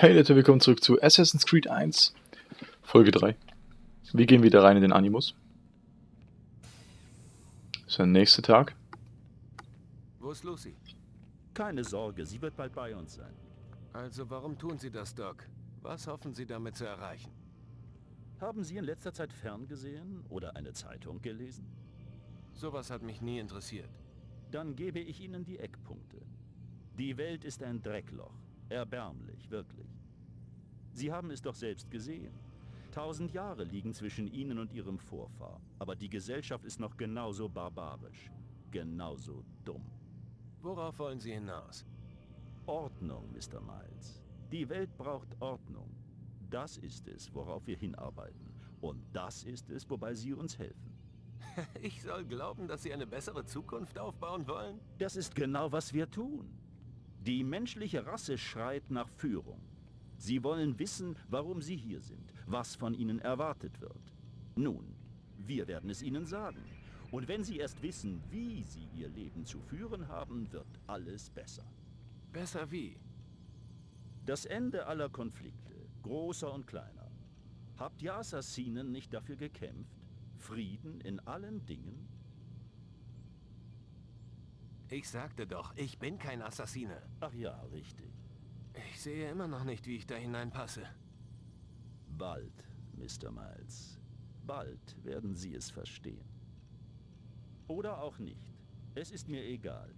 Hey Leute, willkommen zurück zu Assassin's Creed 1, Folge 3. Wir gehen wieder rein in den Animus. Das ist der nächste Tag. Wo ist Lucy? Keine Sorge, sie wird bald bei uns sein. Also warum tun Sie das, Doc? Was hoffen Sie damit zu erreichen? Haben Sie in letzter Zeit ferngesehen oder eine Zeitung gelesen? Sowas hat mich nie interessiert. Dann gebe ich Ihnen die Eckpunkte. Die Welt ist ein Dreckloch. Erbärmlich, wirklich. Sie haben es doch selbst gesehen. Tausend Jahre liegen zwischen Ihnen und Ihrem Vorfahr. Aber die Gesellschaft ist noch genauso barbarisch. Genauso dumm. Worauf wollen Sie hinaus? Ordnung, Mr. Miles. Die Welt braucht Ordnung. Das ist es, worauf wir hinarbeiten. Und das ist es, wobei Sie uns helfen. Ich soll glauben, dass Sie eine bessere Zukunft aufbauen wollen? Das ist genau, was wir tun. Die menschliche Rasse schreit nach Führung. Sie wollen wissen, warum sie hier sind, was von ihnen erwartet wird. Nun, wir werden es ihnen sagen. Und wenn sie erst wissen, wie sie ihr Leben zu führen haben, wird alles besser. Besser wie? Das Ende aller Konflikte, großer und kleiner. Habt ihr Assassinen nicht dafür gekämpft? Frieden in allen Dingen? Ich sagte doch, ich bin kein Assassine. Ach ja, richtig. Ich sehe immer noch nicht, wie ich da hineinpasse. Bald, Mr. Miles. Bald werden Sie es verstehen. Oder auch nicht. Es ist mir egal.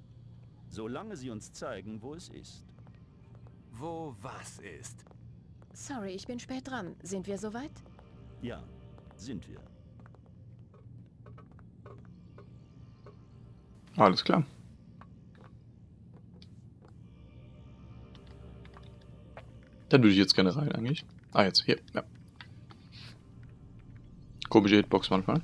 Solange Sie uns zeigen, wo es ist. Wo was ist? Sorry, ich bin spät dran. Sind wir soweit? Ja, sind wir. Alles klar. Dann würde ich jetzt gerne rein eigentlich. Ah, jetzt, hier, ja. Komische Hitbox manchmal.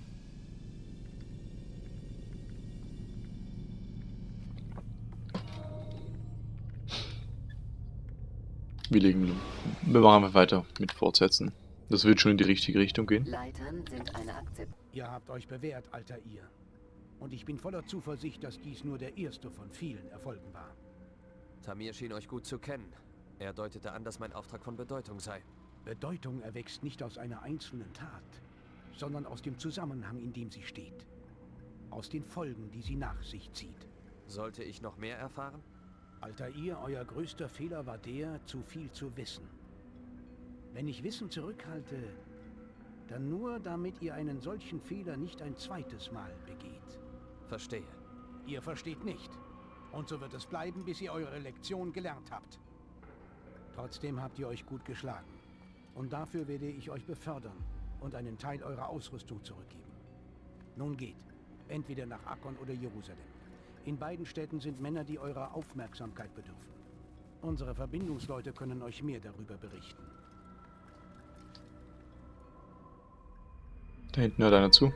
Wir legen, wir machen einfach weiter mit Fortsetzen. Das wird schon in die richtige Richtung gehen. Leitern sind eine Akzept. Ihr habt euch bewährt, alter ihr. Und ich bin voller Zuversicht, dass dies nur der erste von vielen Erfolgen war. Tamir schien euch gut zu kennen. Er deutete an, dass mein Auftrag von Bedeutung sei. Bedeutung erwächst nicht aus einer einzelnen Tat, sondern aus dem Zusammenhang, in dem sie steht. Aus den Folgen, die sie nach sich zieht. Sollte ich noch mehr erfahren? Alter ihr, euer größter Fehler war der, zu viel zu wissen. Wenn ich Wissen zurückhalte, dann nur, damit ihr einen solchen Fehler nicht ein zweites Mal begeht. Verstehe. Ihr versteht nicht. Und so wird es bleiben, bis ihr eure Lektion gelernt habt. Trotzdem habt ihr euch gut geschlagen. Und dafür werde ich euch befördern und einen Teil eurer Ausrüstung zurückgeben. Nun geht. Entweder nach Akkon oder Jerusalem. In beiden Städten sind Männer, die eurer Aufmerksamkeit bedürfen. Unsere Verbindungsleute können euch mehr darüber berichten. Da hinten hört einer zu.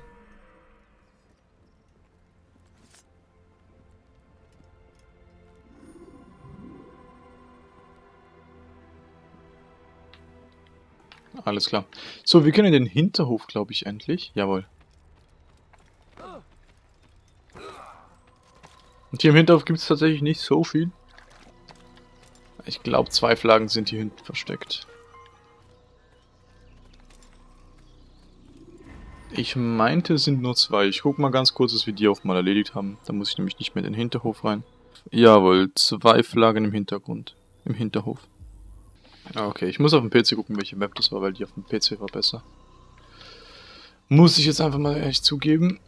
Alles klar. So, wir können in den Hinterhof, glaube ich, endlich. Jawohl. Und hier im Hinterhof gibt es tatsächlich nicht so viel. Ich glaube, zwei Flaggen sind hier hinten versteckt. Ich meinte, es sind nur zwei. Ich guck mal ganz kurz, dass wir die auch mal erledigt haben. Da muss ich nämlich nicht mehr in den Hinterhof rein. Jawohl, zwei Flaggen im Hintergrund. Im Hinterhof. Ah, okay, ich muss auf dem PC gucken, welche Map das war, weil die auf dem PC war besser. Muss ich jetzt einfach mal ehrlich zugeben.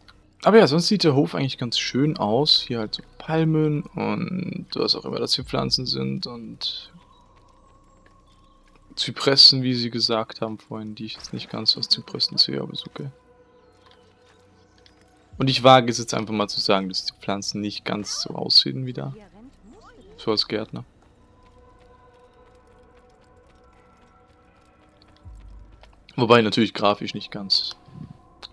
Aber ja, sonst sieht der Hof eigentlich ganz schön aus. Hier halt so Palmen und was auch immer das für Pflanzen sind und Zypressen, wie sie gesagt haben vorhin, die ich jetzt nicht ganz aus Zypressen sehe, aber ist okay. Und ich wage es jetzt einfach mal zu sagen, dass die Pflanzen nicht ganz so aussehen wie da. So als Gärtner. Wobei natürlich grafisch nicht ganz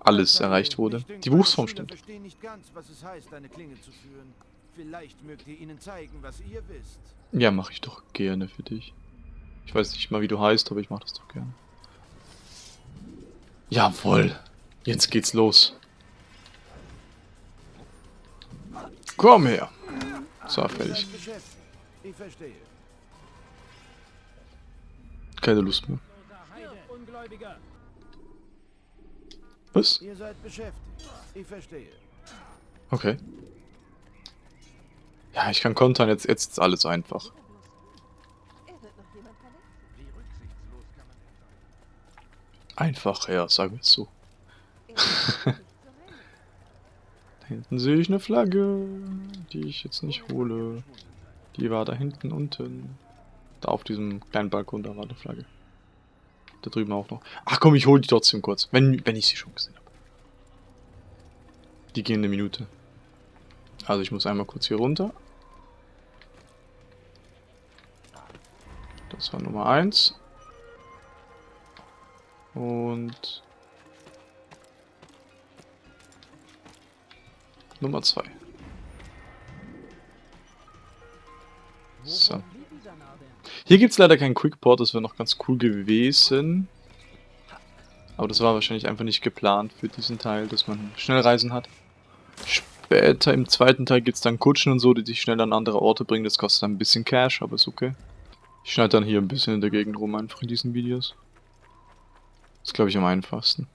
alles erreicht wurde. Die Berufsform stimmt. verstehen nicht ganz, was es heißt, eine Klinge zu führen. Vielleicht mögt ihr ihnen zeigen, was ihr wisst. Ja, mache ich doch gerne für dich. Ich weiß nicht mal, wie du heißt, aber ich mache das doch gerne. Jawohl. Jetzt geht's los. Komm her. So, fertig. Keine Lust mehr. Was? Ihr seid beschäftigt. Ich verstehe. Okay. Ja, ich kann kontern, jetzt, jetzt ist alles einfach. Einfach, ja, sagen wir es so. da hinten sehe ich eine Flagge, die ich jetzt nicht hole. Die war da hinten unten. Da auf diesem kleinen Balkon, da war eine Flagge. Da drüben auch noch. Ach komm, ich hole die trotzdem kurz, wenn, wenn ich sie schon gesehen habe. Die gehen eine Minute. Also ich muss einmal kurz hier runter. Das war Nummer 1. Und Nummer 2. So. Hier gibt es leider keinen Quickport, das wäre noch ganz cool gewesen. Aber das war wahrscheinlich einfach nicht geplant für diesen Teil, dass man Schnellreisen hat. Später im zweiten Teil gibt es dann Kutschen und so, die dich schnell an andere Orte bringen. Das kostet ein bisschen Cash, aber ist okay. Ich schneide dann hier ein bisschen in der Gegend rum, einfach in diesen Videos. Das ist, glaube ich, am einfachsten.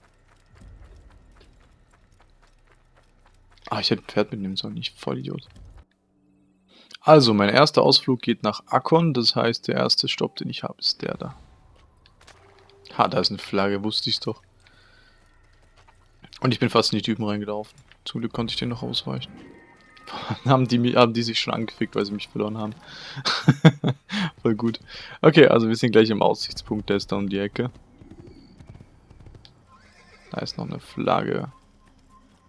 Ah, ich hätte ein Pferd mitnehmen sollen, ich Vollidiot. Also, mein erster Ausflug geht nach Akkon, das heißt, der erste Stopp, den ich habe, ist der da. Ha, da ist eine Flagge, wusste ich doch. Und ich bin fast in die Typen reingelaufen. Zum Glück konnte ich den noch ausweichen. haben, die, haben die sich schon angefickt, weil sie mich verloren haben. Voll gut. Okay, also wir sind gleich im Aussichtspunkt, der ist da um die Ecke. Da ist noch eine Flagge.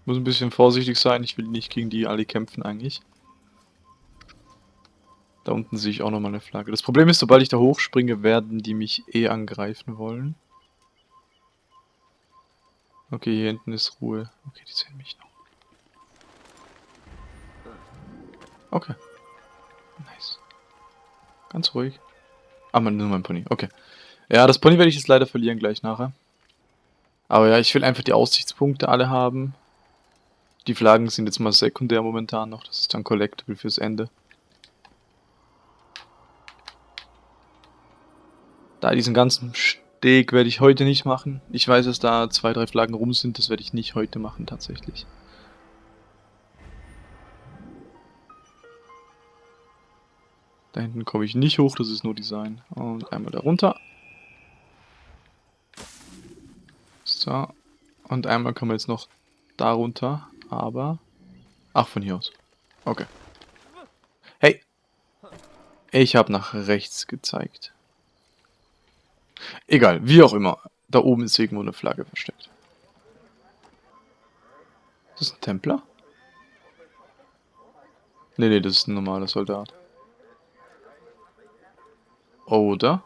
Muss ein bisschen vorsichtig sein, ich will nicht gegen die alle kämpfen eigentlich. Da unten sehe ich auch nochmal eine Flagge. Das Problem ist, sobald ich da hochspringe, werden die mich eh angreifen wollen. Okay, hier hinten ist Ruhe. Okay, die sehen mich noch. Okay. Nice. Ganz ruhig. Ah, man, nur mein Pony. Okay. Ja, das Pony werde ich jetzt leider verlieren gleich nachher. Aber ja, ich will einfach die Aussichtspunkte alle haben. Die Flaggen sind jetzt mal sekundär momentan noch. Das ist dann Collectible fürs Ende. Da diesen ganzen Steg werde ich heute nicht machen. Ich weiß, dass da zwei, drei Flaggen rum sind. Das werde ich nicht heute machen tatsächlich. Da hinten komme ich nicht hoch, das ist nur Design. Und einmal da runter. So. Und einmal kommen wir jetzt noch da runter, aber... Ach, von hier aus. Okay. Hey! Ich habe nach rechts gezeigt. Egal, wie auch immer. Da oben ist irgendwo eine Flagge versteckt. Ist das ein Templer? Nee, nee, das ist ein normaler Soldat. Oder?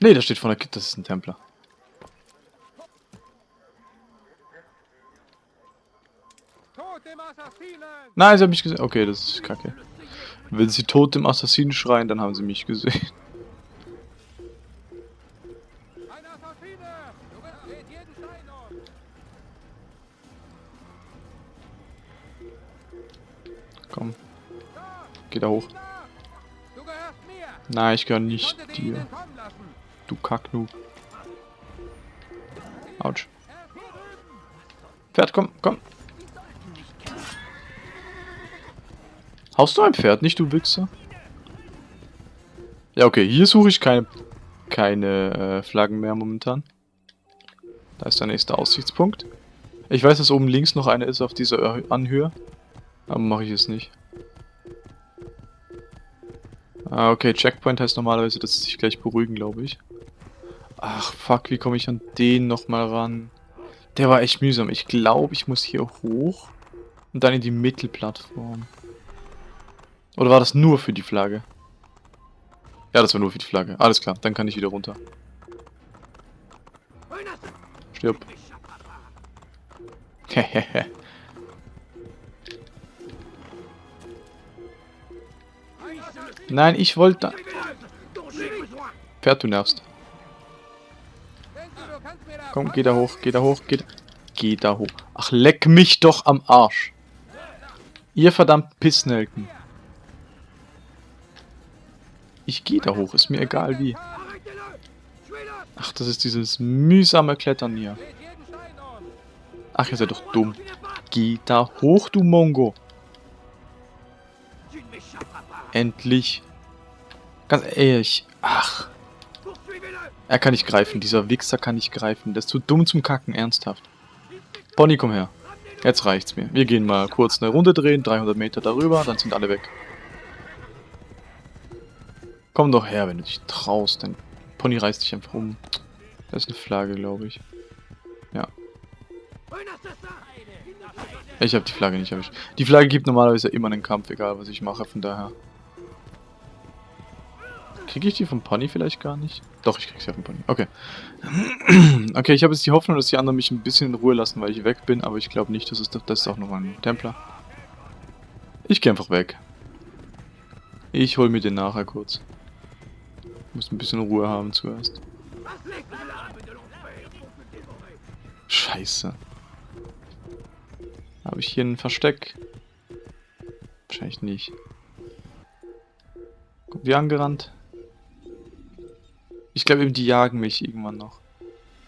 Nee, da steht von der Kit, das ist ein Templer. Nein, sie haben mich gesehen. Okay, das ist kacke. Wenn sie tot dem Assassinen schreien, dann haben sie mich gesehen. Da hoch. Nein, ich gehöre nicht dir. Du Kacknoob. Autsch. Pferd, komm, komm. Haust du ein Pferd, nicht du Wichser? Ja, okay, hier suche ich keine, keine äh, Flaggen mehr momentan. Da ist der nächste Aussichtspunkt. Ich weiß, dass oben links noch eine ist auf dieser Anhöhe. Aber mache ich es nicht. Ah, okay, Checkpoint heißt normalerweise, dass sie sich gleich beruhigen, glaube ich. Ach, fuck, wie komme ich an den nochmal ran? Der war echt mühsam. Ich glaube, ich muss hier hoch und dann in die Mittelplattform. Oder war das nur für die Flagge? Ja, das war nur für die Flagge. Alles klar, dann kann ich wieder runter. Stirb. Hehehe. Nein, ich wollte... Pferd, du nervst. Komm, geh da hoch, geh da hoch, geh da... Geh da hoch. Ach, leck mich doch am Arsch. Ihr verdammt Pissnelken. Ich geh da hoch, ist mir egal wie. Ach, das ist dieses mühsame Klettern hier. Ach, ihr seid doch dumm. Geh da hoch, du Mongo. Endlich. Ganz ehrlich. Ach. Er kann nicht greifen. Dieser Wichser kann nicht greifen. Der ist zu dumm zum Kacken. Ernsthaft. Pony, komm her. Jetzt reicht's mir. Wir gehen mal kurz eine Runde drehen. 300 Meter darüber. Dann sind alle weg. Komm doch her, wenn du dich traust. Dein Pony reißt dich einfach um. Das ist eine Flagge, glaube ich. Ja. Ich habe die Flagge nicht erwischt. Die Flagge gibt normalerweise immer einen Kampf, egal was ich mache, von daher. Kriege ich die vom Pony vielleicht gar nicht? Doch, ich krieg sie vom Pony. Okay. okay, ich habe jetzt die Hoffnung, dass die anderen mich ein bisschen in Ruhe lassen, weil ich weg bin, aber ich glaube nicht, dass es das ist auch noch ein Templer. Ich gehe einfach weg. Ich hol mir den nachher kurz. Muss ein bisschen Ruhe haben zuerst. Scheiße. Habe ich hier ein Versteck? Wahrscheinlich nicht. Kommt die angerannt? Ich glaube, die jagen mich irgendwann noch.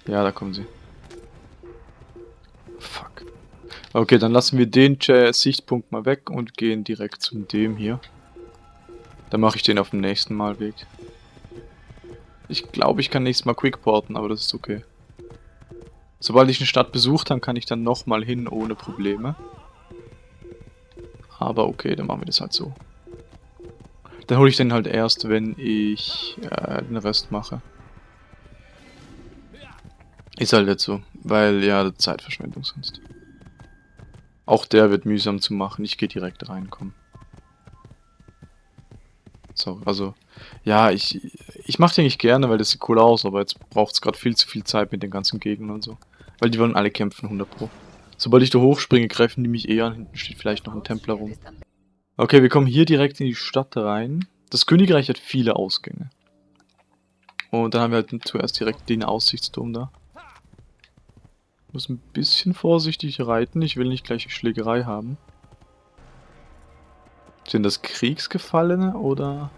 Ja, da kommen sie. Fuck. Okay, dann lassen wir den Sichtpunkt mal weg und gehen direkt zu dem hier. Dann mache ich den auf dem nächsten Mal Weg. Ich glaube, ich kann nächstes Mal quickporten, aber das ist okay. Sobald ich eine Stadt besucht habe, kann ich dann nochmal hin ohne Probleme. Aber okay, dann machen wir das halt so. Dann hole ich den halt erst, wenn ich äh, den Rest mache. Ist halt jetzt so, weil ja, Zeitverschwendung sonst. Auch der wird mühsam zu machen. Ich gehe direkt rein, komm. So, also, ja, ich, ich mache die eigentlich gerne, weil das sieht cool aus, aber jetzt braucht es gerade viel zu viel Zeit mit den ganzen Gegnern und so. Weil die wollen alle kämpfen, 100 pro. Sobald ich da hochspringe, greifen die mich eher an. Hinten steht vielleicht noch ein Templer rum. Okay, wir kommen hier direkt in die Stadt rein. Das Königreich hat viele Ausgänge. Und dann haben wir halt zuerst direkt den Aussichtsturm da. Muss ein bisschen vorsichtig reiten. Ich will nicht gleich eine Schlägerei haben. Sind das Kriegsgefallene oder...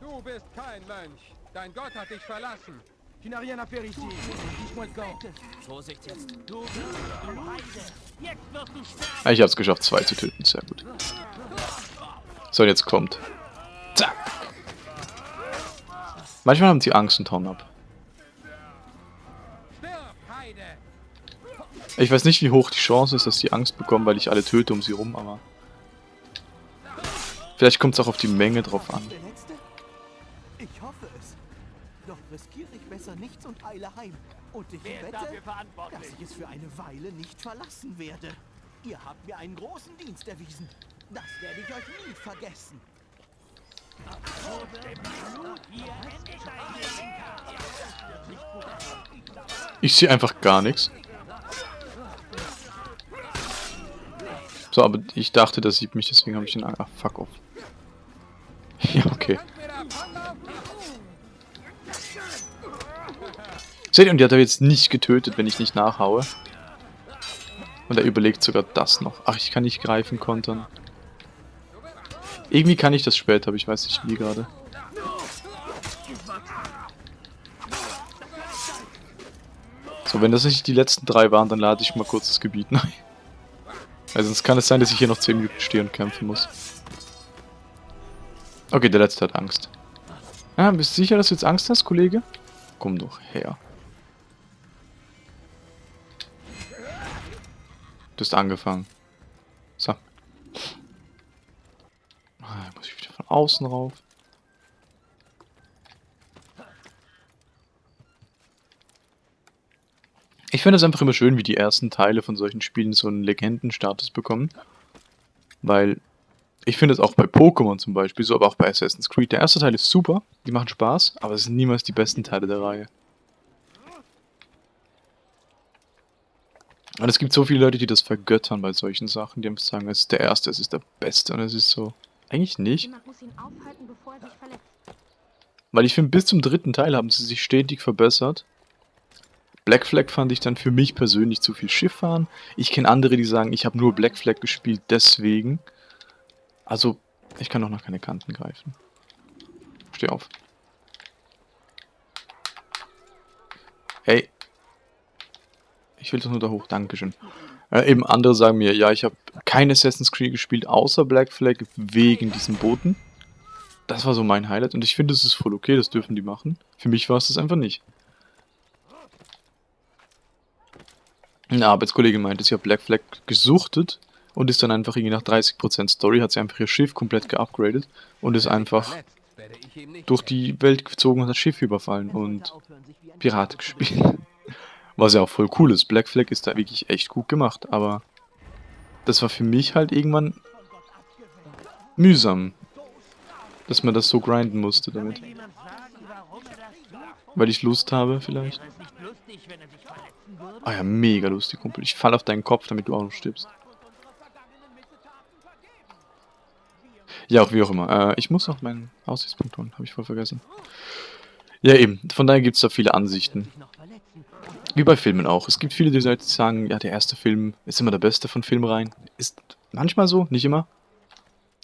Du bist kein Mönch. Dein Gott hat dich verlassen. Tu n'as rien à faire ici. Dis-moi quand. Vorsicht jetzt. Ah, ich hab's geschafft, zwei zu töten. Sehr gut. So, jetzt kommt. Zack. Manchmal haben sie Angst und hauen ab. Ich weiß nicht, wie hoch die Chance ist, dass die Angst bekommen, weil ich alle töte um sie rum, aber... Vielleicht kommt es auch auf die Menge drauf an. Nichts und eile heim. Und ich wette, dass ich es für eine Weile nicht verlassen werde. Ihr habt mir einen großen Dienst erwiesen. Das werde ich euch nie vergessen. Ich sehe einfach gar nichts. So, aber ich dachte, das sieht mich, deswegen habe ich den... Ah, fuck off. ja, okay. Seht ihr, und die hat er jetzt nicht getötet, wenn ich nicht nachhaue. Und er überlegt sogar das noch. Ach, ich kann nicht greifen, kontern. Irgendwie kann ich das später, aber ich weiß nicht wie gerade. So, wenn das nicht die letzten drei waren, dann lade ich mal kurz das Gebiet neu. Weil sonst kann es sein, dass ich hier noch 10 Minuten stehen und kämpfen muss. Okay, der letzte hat Angst. Ja, bist du sicher, dass du jetzt Angst hast, Kollege? Komm doch her. Hast angefangen. So. Ah, muss ich wieder von außen rauf. Ich finde es einfach immer schön, wie die ersten Teile von solchen Spielen so einen Legendenstatus bekommen. Weil ich finde es auch bei Pokémon zum Beispiel so, aber auch bei Assassin's Creed. Der erste Teil ist super, die machen Spaß, aber es sind niemals die besten Teile der Reihe. Und es gibt so viele Leute, die das vergöttern bei solchen Sachen, die einfach sagen, es ist der erste, es ist der beste und es ist so. Eigentlich nicht. Weil ich finde, bis zum dritten Teil haben sie sich stetig verbessert. Black Flag fand ich dann für mich persönlich zu viel Schifffahren. Ich kenne andere, die sagen, ich habe nur Black Flag gespielt, deswegen. Also, ich kann doch noch keine Kanten greifen. Steh auf. Ey. Ich will doch nur da hoch. Dankeschön. Äh, eben andere sagen mir, ja, ich habe kein Assassin's Creed gespielt, außer Black Flag, wegen diesem Booten. Das war so mein Highlight und ich finde, es ist voll okay, das dürfen die machen. Für mich war es das einfach nicht. Ein Arbeitskollege meinte, sie hat Black Flag gesuchtet und ist dann einfach irgendwie nach 30% Story, hat sie einfach ihr Schiff komplett geupgradet und ist einfach durch die Welt gezogen und hat das Schiff überfallen und Pirate gespielt. Was ja auch voll cool ist. Black Flag ist da wirklich echt gut gemacht, aber das war für mich halt irgendwann mühsam, dass man das so grinden musste damit. Weil ich Lust habe, vielleicht. Ah ja, mega lustig, Kumpel. Ich fall auf deinen Kopf, damit du auch noch stirbst. Ja, auch wie auch immer. Äh, ich muss noch meinen Aussichtspunkt holen, habe ich voll vergessen. Ja, eben. Von daher gibt es da viele Ansichten. Wie bei Filmen auch. Es gibt viele, die sagen, ja, der erste Film ist immer der beste von Filmreihen. Ist manchmal so, nicht immer.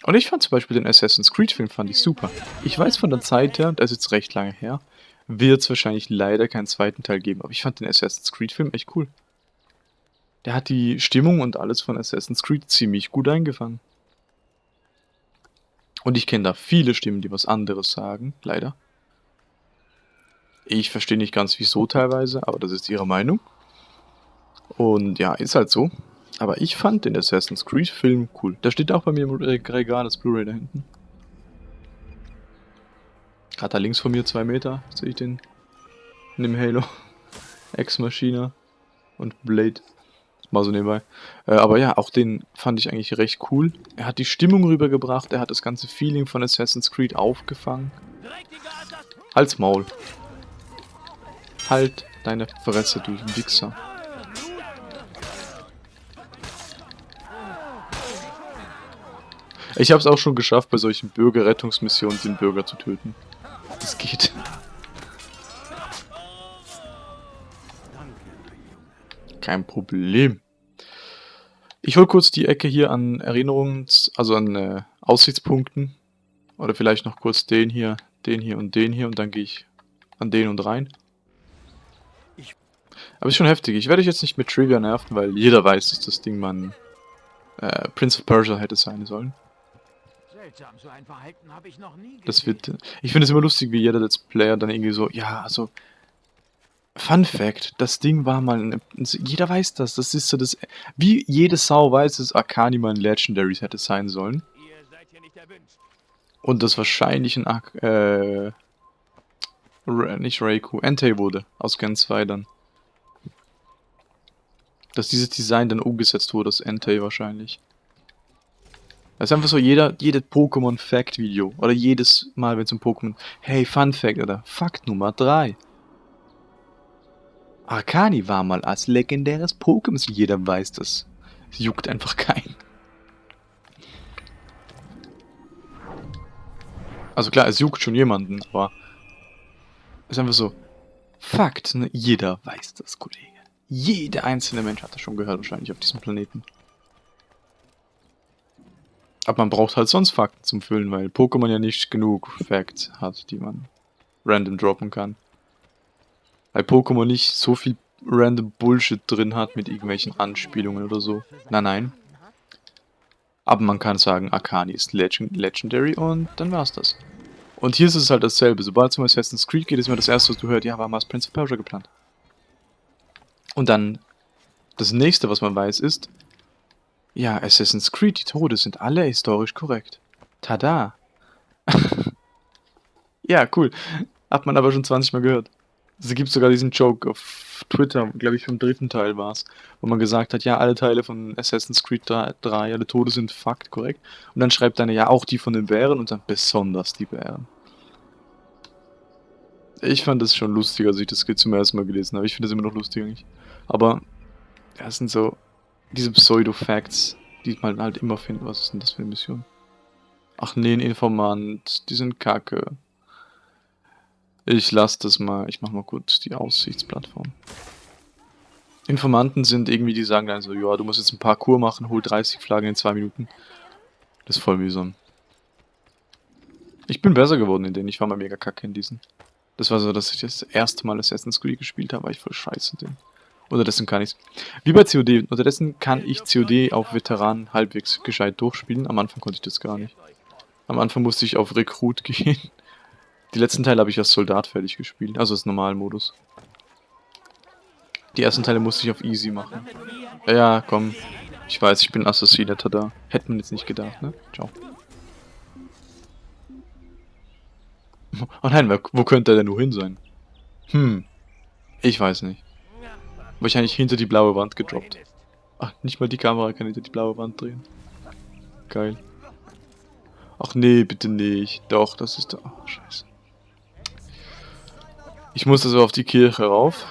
Und ich fand zum Beispiel den Assassin's Creed Film fand ich super. Ich weiß von der Zeit her, das ist jetzt recht lange her, wird es wahrscheinlich leider keinen zweiten Teil geben, aber ich fand den Assassin's Creed Film echt cool. Der hat die Stimmung und alles von Assassin's Creed ziemlich gut eingefangen. Und ich kenne da viele Stimmen, die was anderes sagen, leider. Ich verstehe nicht ganz wieso teilweise, aber das ist ihre Meinung. Und ja, ist halt so. Aber ich fand den Assassin's Creed Film cool. Da steht auch bei mir im Regal das Blu-ray da hinten. Gerade da links von mir, zwei Meter, sehe ich den. In dem Halo. Ex Machina und Blade. Mal so nebenbei. Äh, aber ja, auch den fand ich eigentlich recht cool. Er hat die Stimmung rübergebracht, er hat das ganze Feeling von Assassin's Creed aufgefangen. Halt's Maul. Halt deine Fresse, du Wichser. Ich habe es auch schon geschafft, bei solchen Bürgerrettungsmissionen den Bürger zu töten. Das geht. Kein Problem. Ich hol kurz die Ecke hier an Erinnerungen, also an äh, Aussichtspunkten. Oder vielleicht noch kurz den hier, den hier und den hier und dann gehe ich an den und rein. Aber ist schon heftig. Ich werde euch jetzt nicht mit Trivia nerven, weil jeder weiß, dass das Ding man äh, Prince of Persia hätte sein sollen. Das wird. Ich finde es immer lustig, wie jeder Let's Player dann irgendwie so, ja, also. Fun Fact, das Ding war mal. Ein, jeder weiß das. Das ist so das. Wie jede Sau weiß, dass Arcani mal ein Legendary hätte sein sollen. Und das wahrscheinlich ein. Äh, nicht Raikou, Entei wurde. Aus Gen 2 dann. Dass dieses Design dann umgesetzt wurde, das Entei wahrscheinlich. Das ist einfach so jeder, jedes Pokémon-Fact-Video. Oder jedes Mal, wenn es um Pokémon... Hey, Fun Fact oder Fakt Nummer 3. Arcani war mal als legendäres Pokémon. Jeder weiß das. Es juckt einfach keinen. Also klar, es juckt schon jemanden, aber... Es ist einfach so... Fakt, ne? Jeder weiß das, Kollege. Jeder einzelne Mensch hat das schon gehört, wahrscheinlich auf diesem Planeten. Aber man braucht halt sonst Fakten zum Füllen, weil Pokémon ja nicht genug Facts hat, die man random droppen kann. Weil Pokémon nicht so viel random Bullshit drin hat mit irgendwelchen Anspielungen oder so. Nein, nein. Aber man kann sagen, Akani ist Legend Legendary und dann war's das. Und hier ist es halt dasselbe. Sobald es um Assassin's Creed geht, ist mir das erste, was du hörst, ja, war mal Prince of Persia geplant. Und dann, das nächste, was man weiß, ist, ja, Assassin's Creed, die Tode sind alle historisch korrekt. Tada! ja, cool. Hat man aber schon 20 Mal gehört. Es gibt sogar diesen Joke auf Twitter, glaube ich, vom dritten Teil war es, wo man gesagt hat, ja, alle Teile von Assassin's Creed 3, 3 alle Tode sind fakt korrekt. Und dann schreibt einer, ja, auch die von den Bären und dann besonders die Bären. Ich fand das schon lustiger, als ich das zum ersten Mal gelesen habe. Ich finde das immer noch lustig eigentlich. Aber, ja, es sind so diese Pseudo-Facts, die man halt immer findet. Was ist denn das für eine Mission? Ach nee, ein Informant. Die sind kacke. Ich lasse das mal. Ich mach mal kurz die Aussichtsplattform. Informanten sind irgendwie, die sagen dann so, ja, du musst jetzt ein Parcours machen, hol 30 Flaggen in 2 Minuten. Das ist voll mühsam. Ich bin besser geworden in denen. Ich war mal mega kacke in diesen. Das war so, dass ich das erste Mal Assassin's Creed gespielt habe, war ich voll scheiße drin. Unterdessen kann ich's. Wie bei COD. Unterdessen kann ich COD auf Veteran halbwegs gescheit durchspielen. Am Anfang konnte ich das gar nicht. Am Anfang musste ich auf Rekrut gehen. Die letzten Teile habe ich als Soldat fertig gespielt, also als Normalmodus. Die ersten Teile musste ich auf Easy machen. Ja, komm. Ich weiß, ich bin Assassinator da. Hätte man jetzt nicht gedacht, ne? Ciao. Oh nein, wo könnte er denn nur hin sein? Hm. Ich weiß nicht. Wahrscheinlich hinter die blaue Wand gedroppt. Ach, nicht mal die Kamera kann hinter die blaue Wand drehen. Geil. Ach nee, bitte nicht. Doch, das ist da. Oh, scheiße. Ich muss also auf die Kirche rauf.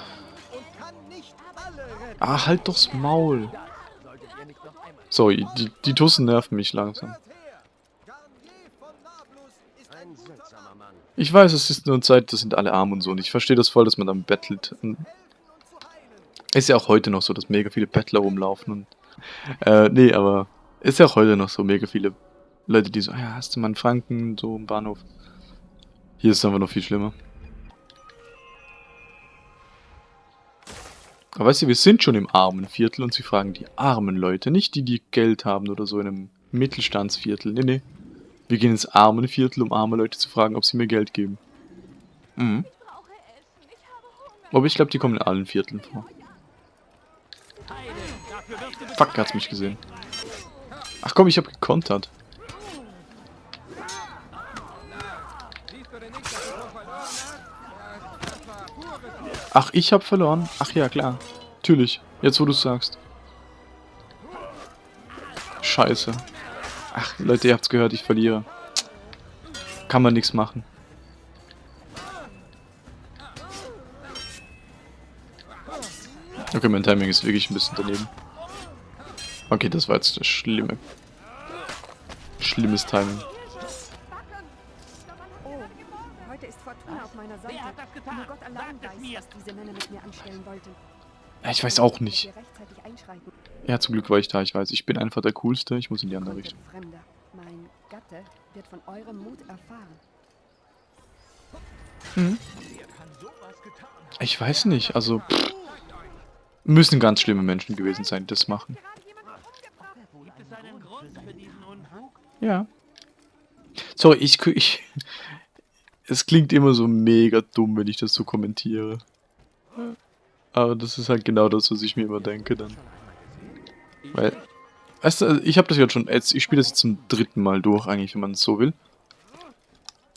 Ah, halt doch's Maul. So, die, die Tussen nerven mich langsam. Ich weiß, es ist nur Zeit, das sind alle arm und so. Und ich verstehe das voll, dass man dann bettelt. Ist ja auch heute noch so, dass mega viele Bettler rumlaufen. Und, äh, nee, aber ist ja auch heute noch so mega viele Leute, die so, ah ja, hast du mal einen Franken, so im Bahnhof. Hier ist es einfach noch viel schlimmer. Aber weißt du, wir sind schon im armen Viertel und sie fragen die armen Leute, nicht die, die Geld haben oder so in einem Mittelstandsviertel. Nee, nee. Wir gehen ins armen Viertel, um arme Leute zu fragen, ob sie mir Geld geben. Mhm. Aber ich glaube, die kommen in allen Vierteln vor. Fuck, hat's mich gesehen. Ach komm, ich hab gekontert. Ach, ich hab verloren? Ach ja, klar. Natürlich. Jetzt, wo du sagst. Scheiße. Ach, Leute, ihr habt's gehört, ich verliere. Kann man nichts machen. Okay, mein Timing ist wirklich ein bisschen daneben. Okay, das war jetzt das schlimme. Schlimmes Timing. Oh. Ja, ich weiß auch nicht. Ja, zum Glück war ich da, ich weiß. Ich bin einfach der Coolste, ich muss in die andere Richtung. Mein Gatte wird von eurem Mut erfahren. Hm. Ich weiß nicht, also... Pff, müssen ganz schlimme Menschen gewesen sein, die das machen. Ja. Sorry, ich, ich... Es klingt immer so mega dumm, wenn ich das so kommentiere. Aber das ist halt genau das, was ich mir immer denke dann. Weil... Weißt du, ich habe das jetzt schon... Jetzt, ich spiele das jetzt zum dritten Mal durch, eigentlich, wenn man es so will.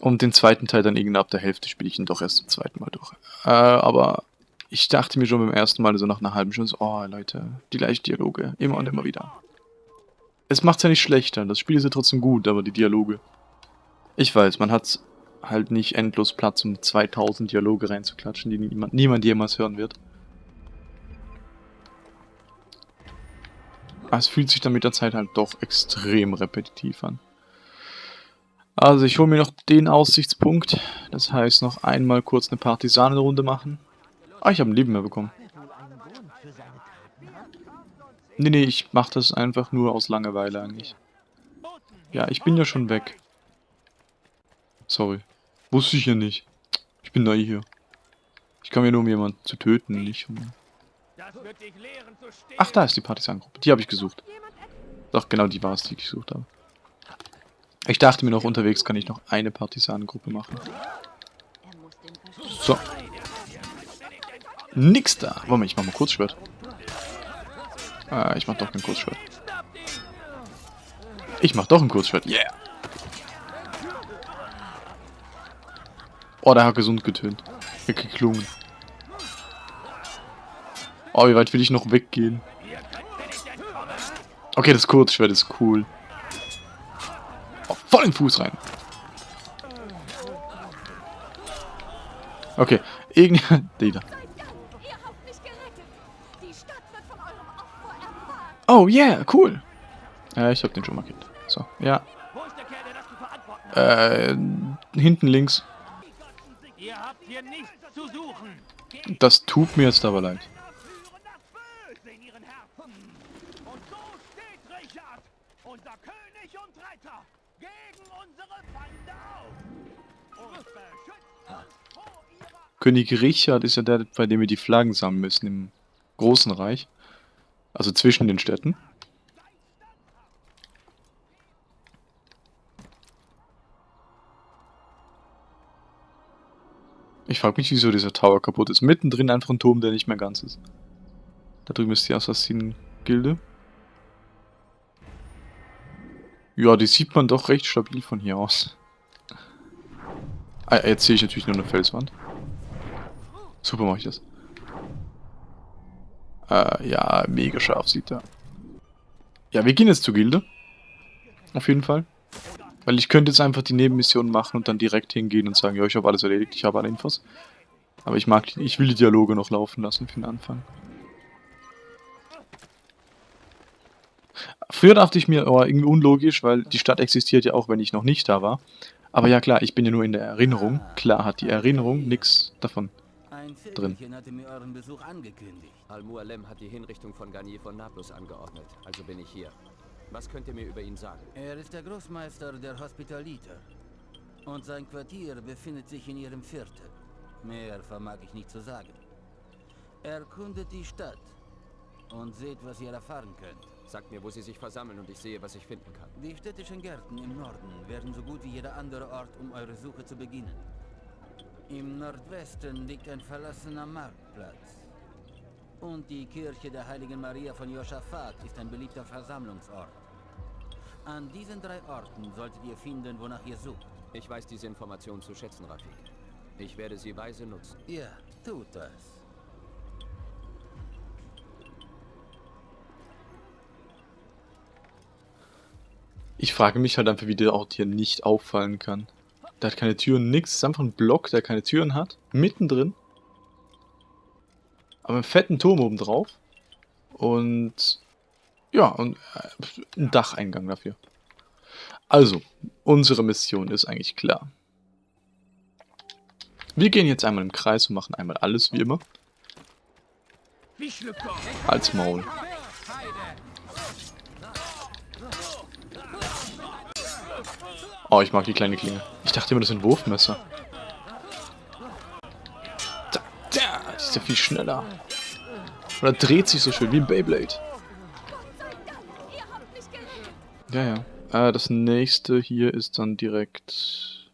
Und den zweiten Teil dann irgendwann ab der Hälfte spiele ich ihn doch erst zum zweiten Mal durch. Äh, aber ich dachte mir schon beim ersten Mal, so nach einer halben Stunde, so, oh Leute, die gleichen Dialoge, immer und immer wieder. Es macht's ja nicht schlechter, das Spiel ist ja trotzdem gut, aber die Dialoge. Ich weiß, man hat halt nicht endlos Platz, um 2000 Dialoge reinzuklatschen, die niemand, niemand jemals hören wird. Aber es fühlt sich dann mit der Zeit halt doch extrem repetitiv an. Also ich hole mir noch den Aussichtspunkt. Das heißt noch einmal kurz eine Partisanenrunde machen. Ah, ich habe ein Leben mehr bekommen. Nee, nee, ich mache das einfach nur aus Langeweile eigentlich. Ja, ich bin ja schon weg. Sorry. Wusste ich ja nicht. Ich bin neu hier. Ich komme ja nur, um jemanden zu töten, nicht um... Ach, da ist die Partisanengruppe. Die habe ich gesucht. Doch, genau die war es, die ich gesucht habe. Ich dachte mir noch, unterwegs kann ich noch eine Partisanengruppe machen. So. Nix da. Warte mal, ich mach mal Kurzschwert. Ah, ich mach doch kein Kurzschwert. Ich mach doch ein Kurzschwert. Yeah. Oh, der hat gesund getönt. Geklungen. Oh, wie weit will ich noch weggehen? Okay, das Kurzschwert ist cool. Oh, voll den Fuß rein. Okay, irgendwie... Oh, yeah, cool. Ja, ich hab den schon markiert. So, ja. Äh, hinten links. Das tut mir jetzt aber leid. König Richard ist ja der, bei dem wir die Flaggen sammeln müssen im Großen Reich. Also zwischen den Städten. Ich frage mich, wieso dieser Tower kaputt ist. Mittendrin einfach ein Turm, der nicht mehr ganz ist. Da drüben ist die Assassinen-Gilde. Ja, die sieht man doch recht stabil von hier aus. Ah, jetzt sehe ich natürlich nur eine Felswand. Super mache ich das. Äh, ja, mega scharf sieht er. Ja, wir gehen jetzt zur Gilde. Auf jeden Fall. Weil ich könnte jetzt einfach die Nebenmission machen und dann direkt hingehen und sagen, ja, ich habe alles erledigt, ich habe alle Infos. Aber ich mag, ich will die Dialoge noch laufen lassen für den Anfang. Früher dachte ich mir, oh, irgendwie unlogisch, weil die Stadt existiert ja auch, wenn ich noch nicht da war. Aber ja klar, ich bin ja nur in der Erinnerung. Klar hat die Erinnerung nichts davon drin. hatte mir euren Besuch angekündigt. Al-Mualem hat die Hinrichtung von Garnier von Nablus angeordnet, also bin ich hier. Was könnt ihr mir über ihn sagen? Er ist der Großmeister der Hospitaliter. Und sein Quartier befindet sich in ihrem Viertel. Mehr vermag ich nicht zu sagen. Erkundet die Stadt und seht, was ihr erfahren könnt. Sagt mir, wo sie sich versammeln und ich sehe, was ich finden kann. Die städtischen Gärten im Norden werden so gut wie jeder andere Ort, um eure Suche zu beginnen. Im Nordwesten liegt ein verlassener Marktplatz. Und die Kirche der Heiligen Maria von Josaphat ist ein beliebter Versammlungsort. An diesen drei Orten solltet ihr finden, wonach ihr sucht. Ich weiß diese Information zu schätzen, Rafik. Ich werde sie weise nutzen. Ja, tut das. Ich frage mich halt einfach, wie der Ort hier nicht auffallen kann. Der hat keine Türen, nix. Das ist einfach ein Block, der keine Türen hat. Mittendrin. Aber einen fetten Turm oben drauf. Und ja, und äh, ein Dacheingang dafür. Also, unsere Mission ist eigentlich klar. Wir gehen jetzt einmal im Kreis und machen einmal alles wie immer. Als Maul. Oh, ich mag die kleine Klinge. Ich dachte immer, das sind Wurfmesser. Da, da, die ist ja viel schneller. Oder dreht sich so schön wie ein Beyblade. Ja, ja. Äh, das nächste hier ist dann direkt...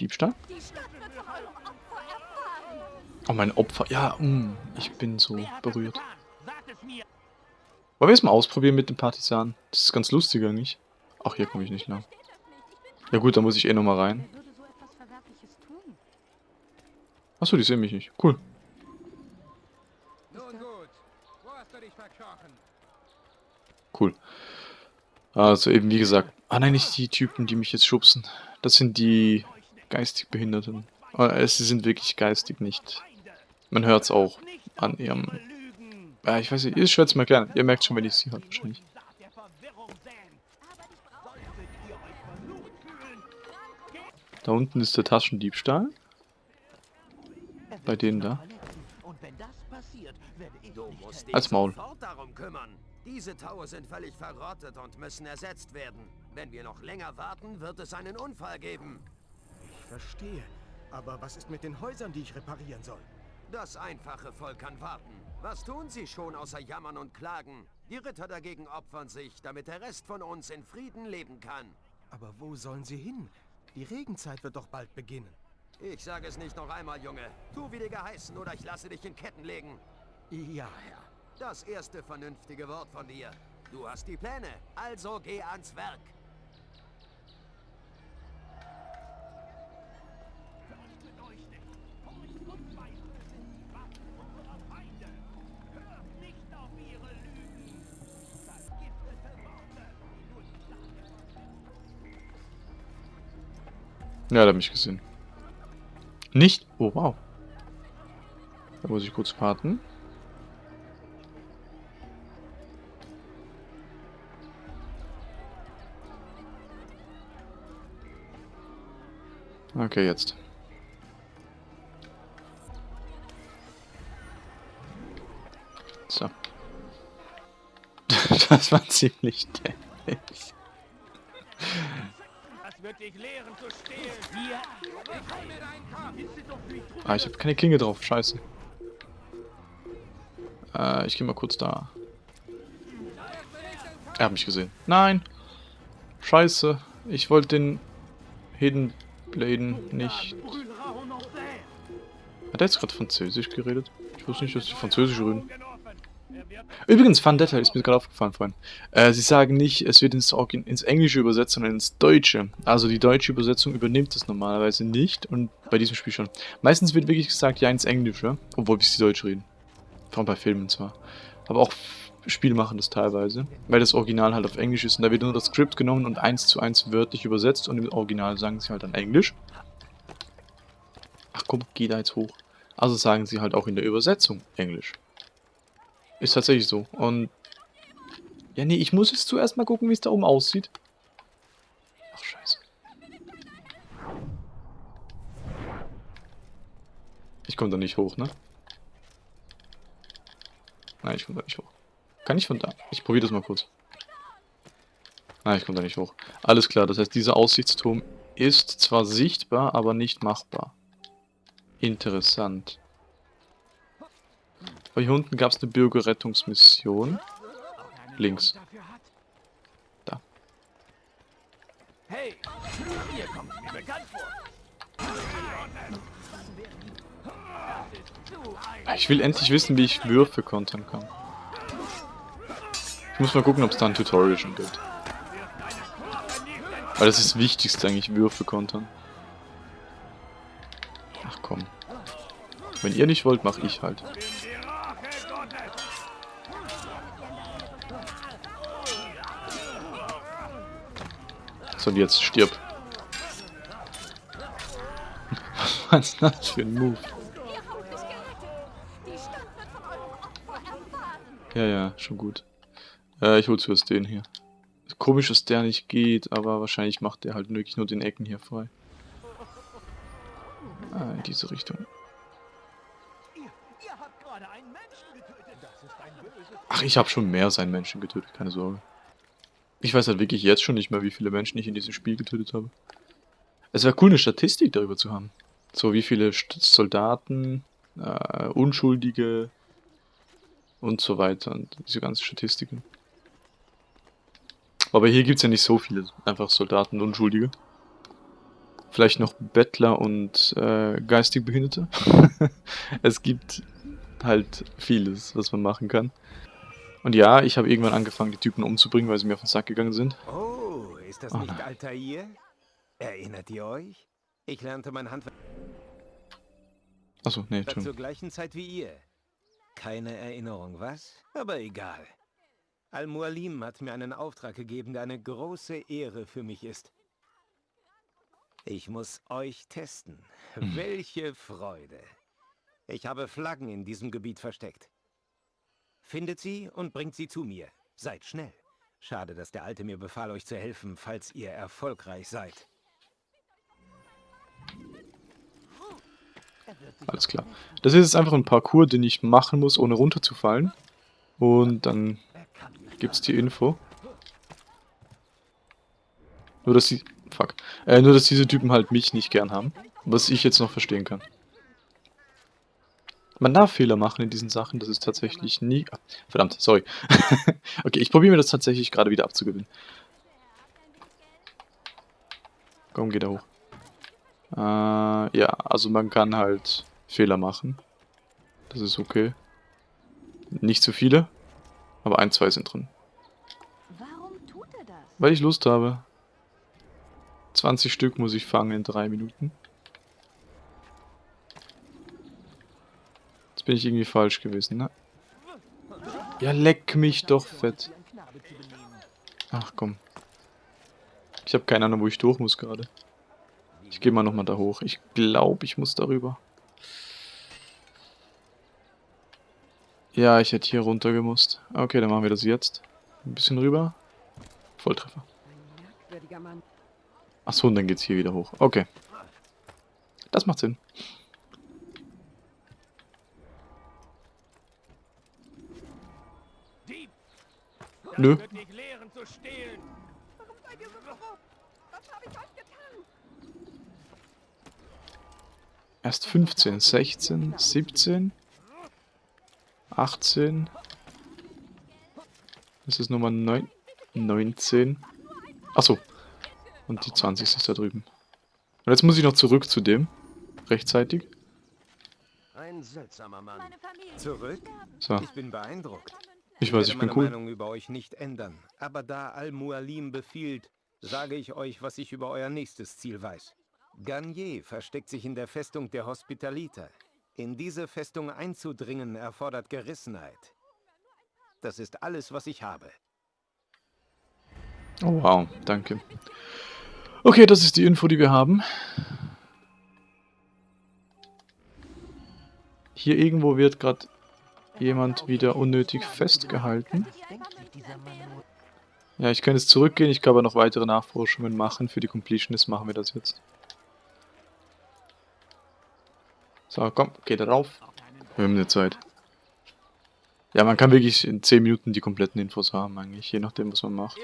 Diebstahl? Oh, mein Opfer. Ja, mh, mm, ich bin so berührt. Wollen wir es mal ausprobieren mit dem Partisan? Das ist ganz lustig eigentlich. Ach, hier komme ich nicht lang. Ja gut, da muss ich eh nochmal rein. Achso, die sehen mich nicht. Cool. Cool. Also eben wie gesagt. Ah nein, nicht die Typen, die mich jetzt schubsen. Das sind die geistig Behinderten. Äh, sie sind wirklich geistig nicht. Man hört es auch an ihrem... Ja, ich weiß nicht, ist schwer zu erklären. Ihr merkt schon, wenn ich sie hört wahrscheinlich. Da unten ist der Taschendiebstahl. Bei denen da. Als Maul. Diese Taue sind völlig verrottet und müssen ersetzt werden. Wenn wir noch länger warten, wird es einen Unfall geben. Ich verstehe. Aber was ist mit den Häusern, die ich reparieren soll? Das einfache Volk kann warten. Was tun sie schon außer jammern und klagen? Die Ritter dagegen opfern sich, damit der Rest von uns in Frieden leben kann. Aber wo sollen sie hin? Die Regenzeit wird doch bald beginnen. Ich sage es nicht noch einmal, Junge. Tu wie dir geheißen oder ich lasse dich in Ketten legen. Ja, Herr. Das erste vernünftige Wort von dir. Du hast die Pläne, also geh ans Werk. Ja, da habe ich gesehen. Nicht? Oh, wow. Da muss ich kurz warten. Okay, jetzt. So. das war ziemlich dämlich. Wird dich lehren zu stehlen. Hier, ich hol mir deinen Kopf. Ah, ich habe keine Klinge drauf. Scheiße. Äh, ich gehe mal kurz da. Er hat mich gesehen. Nein! Scheiße. Ich wollte den Hidden Bladen nicht... Hat er jetzt gerade Französisch geredet? Ich wusste nicht, dass die Französisch reden. Übrigens, Fun Detail ist mir gerade aufgefallen vorhin. Äh, sie sagen nicht, es wird ins, ins Englische übersetzt, sondern ins Deutsche. Also die deutsche Übersetzung übernimmt das normalerweise nicht und bei diesem Spiel schon. Meistens wird wirklich gesagt, ja ins Englische, obwohl wir sie Deutsch reden. Vor allem bei Filmen zwar. Aber auch Spiele machen das teilweise, weil das Original halt auf Englisch ist und da wird nur das Skript genommen und eins zu eins wörtlich übersetzt und im Original sagen sie halt dann Englisch. Ach komm, geh da jetzt hoch. Also sagen sie halt auch in der Übersetzung Englisch. Ist tatsächlich so. Und... Ja, nee, ich muss jetzt zuerst mal gucken, wie es da oben aussieht. Ach, scheiße. Ich komme da nicht hoch, ne? Nein, ich komme da nicht hoch. Kann ich von da? Ich probiere das mal kurz. Nein, ich komme da nicht hoch. Alles klar, das heißt, dieser Aussichtsturm ist zwar sichtbar, aber nicht machbar. Interessant. Aber hier unten gab es eine Bürgerrettungsmission. Links. Da. Hey, hier kommt mir bekannt vor. Ich will endlich wissen, wie ich Würfe kontern kann. Ich muss mal gucken, ob es da ein Tutorial schon gibt. Weil das ist das Wichtigste eigentlich, Würfe kontern. Ach komm. Wenn ihr nicht wollt, mach ich halt. So, und jetzt stirb. Was war das für ein Move? Ja, ja, schon gut. Äh, ich hol zuerst den hier. Komisch, dass der nicht geht, aber wahrscheinlich macht der halt wirklich nur den Ecken hier frei. Ah, in diese Richtung. Ach, ich habe schon mehr seinen Menschen getötet, keine Sorge. Ich weiß halt wirklich jetzt schon nicht mehr, wie viele Menschen ich in diesem Spiel getötet habe. Es wäre cool, eine Statistik darüber zu haben. So, wie viele Soldaten, äh, Unschuldige und so weiter. Und diese ganzen Statistiken. Aber hier gibt es ja nicht so viele, einfach Soldaten und Unschuldige. Vielleicht noch Bettler und äh, geistig Behinderte. es gibt halt vieles, was man machen kann. Und ja, ich habe irgendwann angefangen, die Typen umzubringen, weil sie mir auf den Sack gegangen sind. Oh, ist das oh, nicht nein. Altair? Erinnert ihr euch? Ich lernte mein Handwerk... Achso, nee, schon. Zur gleichen Zeit wie ihr. Keine Erinnerung, was? Aber egal. Al-Mualim hat mir einen Auftrag gegeben, der eine große Ehre für mich ist. Ich muss euch testen. Hm. Welche Freude. Ich habe Flaggen in diesem Gebiet versteckt. Findet sie und bringt sie zu mir. Seid schnell. Schade, dass der Alte mir befahl, euch zu helfen, falls ihr erfolgreich seid. Alles klar. Das ist jetzt einfach ein Parcours, den ich machen muss, ohne runterzufallen. Und dann gibt es die Info. Nur, dass sie... Fuck. Äh, nur, dass diese Typen halt mich nicht gern haben. Was ich jetzt noch verstehen kann. Man darf Fehler machen in diesen Sachen, das ist tatsächlich nie... Ah, verdammt, sorry. okay, ich probiere mir das tatsächlich gerade wieder abzugewinnen. Komm, geh da hoch. Äh, ja, also man kann halt Fehler machen. Das ist okay. Nicht zu viele, aber ein, zwei sind drin. Weil ich Lust habe. 20 Stück muss ich fangen in drei Minuten. Bin ich irgendwie falsch gewesen, ne? Ja, leck mich doch fett. Ach komm. Ich habe keine Ahnung, wo ich durch muss gerade. Ich gehe mal nochmal da hoch. Ich glaube, ich muss darüber. Ja, ich hätte hier runter gemusst. Okay, dann machen wir das jetzt. Ein bisschen rüber. Volltreffer. Achso, und dann geht's hier wieder hoch. Okay. Das macht Sinn. Nö. Erst 15, 16, 17, 18. Das ist Nummer 9, 19. Achso. Und die 20 ist da drüben. Und jetzt muss ich noch zurück zu dem. Rechtzeitig. Ein seltsamer Mann. Zurück? So. Ich bin beeindruckt. Ich weiß, ich bin cool. Meinung über euch nicht ändern. Aber da Al-Mualim befiehlt, sage ich euch, was ich über euer nächstes Ziel weiß. Garnier versteckt sich in der Festung der Hospitaliter. In diese Festung einzudringen erfordert Gerissenheit. Das ist alles, was ich habe. Oh wow, danke. Okay, das ist die Info, die wir haben. Hier irgendwo wird gerade jemand wieder unnötig festgehalten. Ja, ich kann jetzt zurückgehen, ich kann aber noch weitere Nachforschungen machen. Für die Completionist machen wir das jetzt. So, komm, geht drauf. Wir haben eine Zeit. Ja, man kann wirklich in 10 Minuten die kompletten Infos haben, eigentlich, je nachdem, was man macht.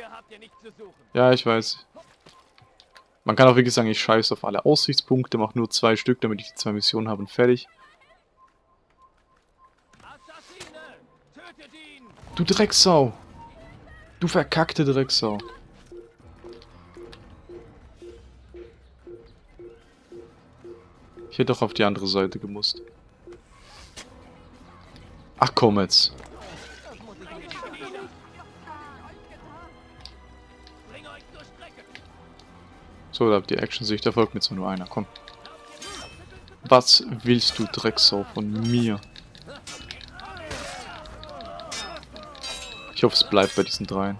Ja, ich weiß. Man kann auch wirklich sagen, ich scheiße auf alle Aussichtspunkte, mache nur zwei Stück, damit ich die zwei Missionen habe und fertig. Du Drecksau! Du verkackte Drecksau! Ich hätte doch auf die andere Seite gemusst. Ach komm jetzt. So, da habt ihr Action-Sicht, da folgt mir zwar nur einer, komm. Was willst du, Drecksau, von mir? Ich hoffe, es bleibt bei diesen dreien.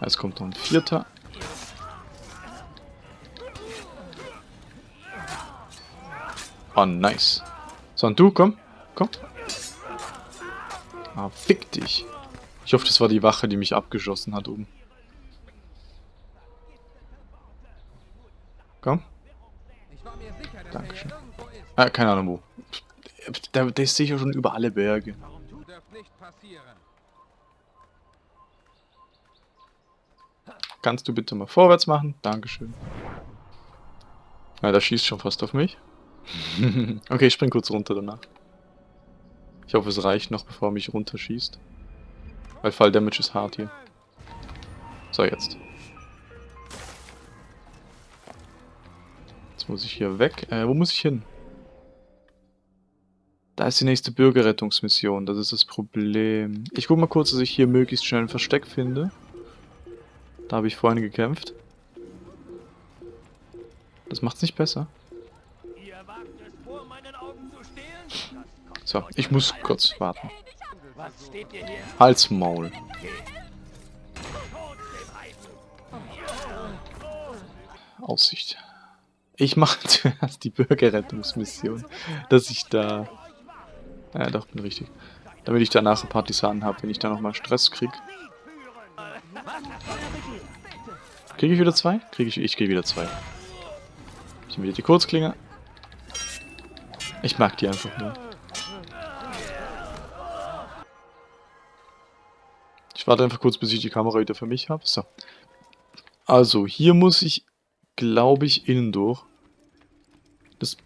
Es kommt noch ein vierter. Oh, nice. So, und du, komm. Komm. Ah, fick dich. Ich hoffe, das war die Wache, die mich abgeschossen hat oben. Komm. Dankeschön. Ah, keine Ahnung wo. Der, der ist sicher schon über alle Berge. Kannst du bitte mal vorwärts machen? Dankeschön. Ja, der schießt schon fast auf mich. okay, ich spring kurz runter danach. Ich hoffe, es reicht noch, bevor er mich runterschießt. Weil Fall Damage ist hart hier. So, jetzt. Jetzt muss ich hier weg. Äh, wo muss ich hin? Da ist die nächste Bürgerrettungsmission. Das ist das Problem. Ich guck mal kurz, dass ich hier möglichst schnell ein Versteck finde. Da habe ich vorhin gekämpft. Das macht's nicht besser. So, ich muss kurz warten. Hals Maul. Aussicht. Ich mache zuerst die Bürgerrettungsmission, dass ich da... Ja, doch, bin richtig. Damit ich danach Partisanen habe, wenn ich da nochmal Stress krieg. Kriege ich wieder zwei? Kriege ich... Ich kriege wieder zwei. Ich nehme wieder die Kurzklinge. Ich mag die einfach nur. Ich warte einfach kurz, bis ich die Kamera wieder für mich habe. So. Also, hier muss ich, glaube ich, innen durch. Das...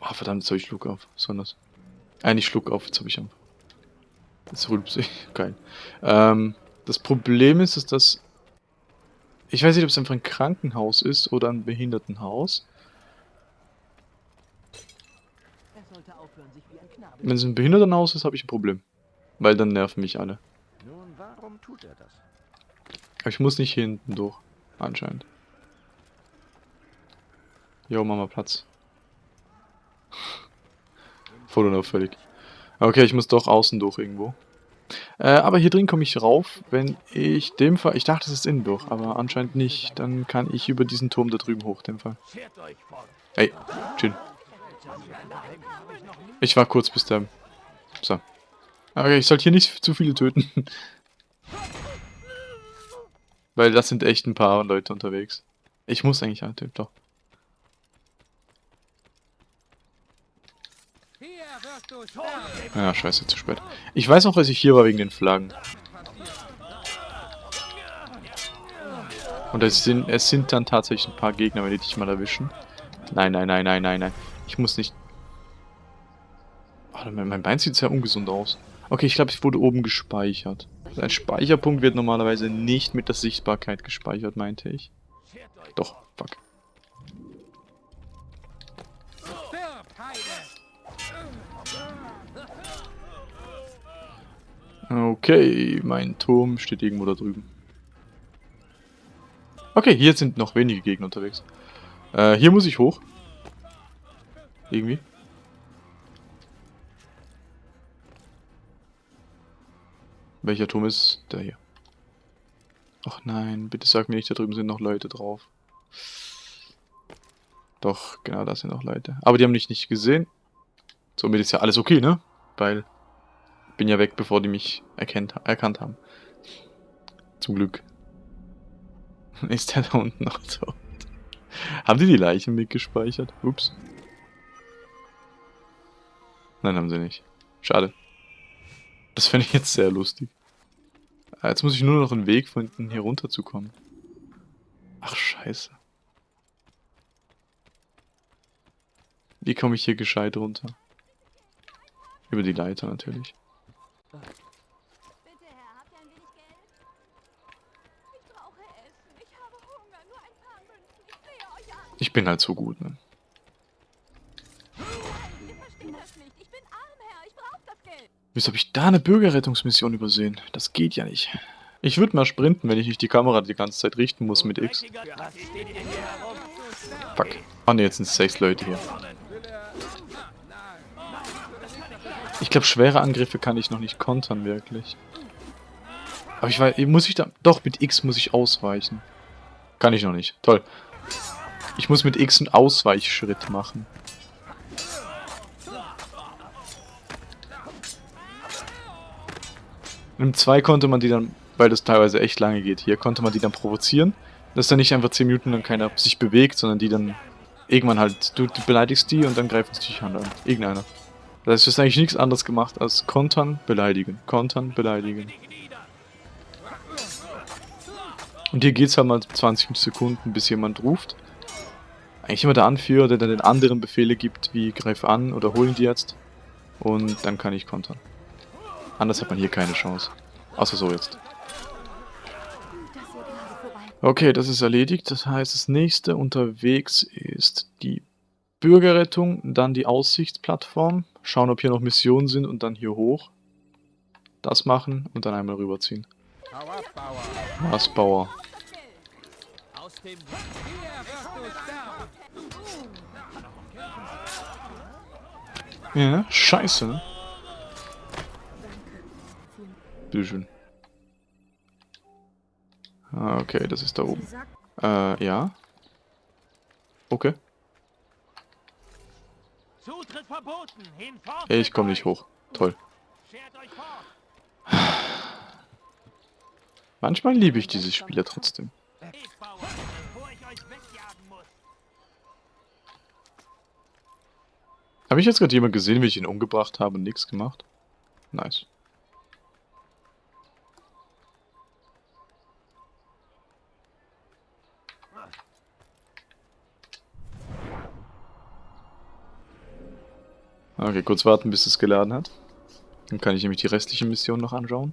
Oh, verdammt, jetzt habe ich Schluck auf. Was war das? Eigentlich Schluck auf, jetzt habe ich einfach. Jetzt rülpst ich. Geil. Ähm, das Problem ist, dass das... Ich weiß nicht, ob es einfach ein Krankenhaus ist oder ein Behindertenhaus. Wenn es ein Behindertenhaus ist, habe ich ein Problem. Weil dann nerven mich alle. Nun, warum tut er das? Aber ich muss nicht hier hinten durch. Anscheinend. Jo, Mama, Platz. Voll unauffällig. Okay, ich muss doch außen durch irgendwo. Äh, aber hier drin komme ich rauf, wenn ich dem Fall... Ich dachte, es ist innen durch, aber anscheinend nicht. Dann kann ich über diesen Turm da drüben hoch, dem Fall. Ey, chill. Ich war kurz bis der... So. Okay, ich sollte hier nicht zu viele töten. Weil das sind echt ein paar Leute unterwegs. Ich muss eigentlich antöten, doch. Ja, scheiße, zu spät. Ich weiß noch, dass ich hier war wegen den Flaggen. Und es sind, es sind dann tatsächlich ein paar Gegner, wenn die dich mal erwischen. Nein, nein, nein, nein, nein, nein. Ich muss nicht... Oh, mein Bein sieht sehr ungesund aus. Okay, ich glaube, ich wurde oben gespeichert. Ein Speicherpunkt wird normalerweise nicht mit der Sichtbarkeit gespeichert, meinte ich. Doch, fuck. Okay, mein Turm steht irgendwo da drüben. Okay, hier sind noch wenige Gegner unterwegs. Äh, hier muss ich hoch. Irgendwie. Welcher Turm ist der hier? Ach nein, bitte sag mir nicht, da drüben sind noch Leute drauf. Doch, genau, da sind noch Leute. Aber die haben mich nicht gesehen. Somit ist ja alles okay, ne? Weil bin ja weg, bevor die mich erkennt, erkannt haben. Zum Glück. Ist der da unten noch tot? Haben die die Leichen mitgespeichert? Ups. Nein, haben sie nicht. Schade. Das fände ich jetzt sehr lustig. Ah, jetzt muss ich nur noch einen Weg finden, hier runterzukommen. Ach, scheiße. Wie komme ich hier gescheit runter? Über die Leiter natürlich. Bitte, Herr, habt ihr ein wenig Geld? Ich brauche Essen. Ich habe Hunger. Nur ein paar Münzen. Ich sehe euch an. Ich bin halt so gut, ne? Wieso habe ich da eine Bürgerrettungsmission übersehen? Das geht ja nicht. Ich würde mal sprinten, wenn ich nicht die Kamera die ganze Zeit richten muss mit X. Fuck. Ah ne, jetzt sind sechs Leute hier. Ich glaube, schwere Angriffe kann ich noch nicht kontern, wirklich. Aber ich weiß, muss ich da... Doch, mit X muss ich ausweichen. Kann ich noch nicht. Toll. Ich muss mit X einen Ausweichschritt machen. Im 2 konnte man die dann, weil das teilweise echt lange geht, hier konnte man die dann provozieren. Dass dann nicht einfach 10 Minuten lang keiner sich bewegt, sondern die dann irgendwann halt, du, du beleidigst die und dann greifen sie dich an. Irgendeiner. Das heißt, du hast eigentlich nichts anderes gemacht als kontern, beleidigen, kontern, beleidigen. Und hier geht es halt mal 20 Sekunden, bis jemand ruft. Eigentlich immer der Anführer, der dann den anderen Befehle gibt, wie greif an oder holen die jetzt. Und dann kann ich kontern. Anders hat man hier keine Chance. Außer so jetzt. Okay, das ist erledigt. Das heißt, das nächste unterwegs ist die Bürgerrettung, dann die Aussichtsplattform. Schauen, ob hier noch Missionen sind und dann hier hoch. Das machen und dann einmal rüberziehen. Was, Bauer? Ja, scheiße, ne? Bitteschön. Ah, okay, das ist da oben. Äh, ja. Okay. Ich komme nicht hoch. Toll. Manchmal liebe ich diese Spiele trotzdem. Habe ich jetzt gerade jemand gesehen, wie ich ihn umgebracht habe und nichts gemacht? Nice. Okay, kurz warten, bis es geladen hat. Dann kann ich nämlich die restliche Mission noch anschauen.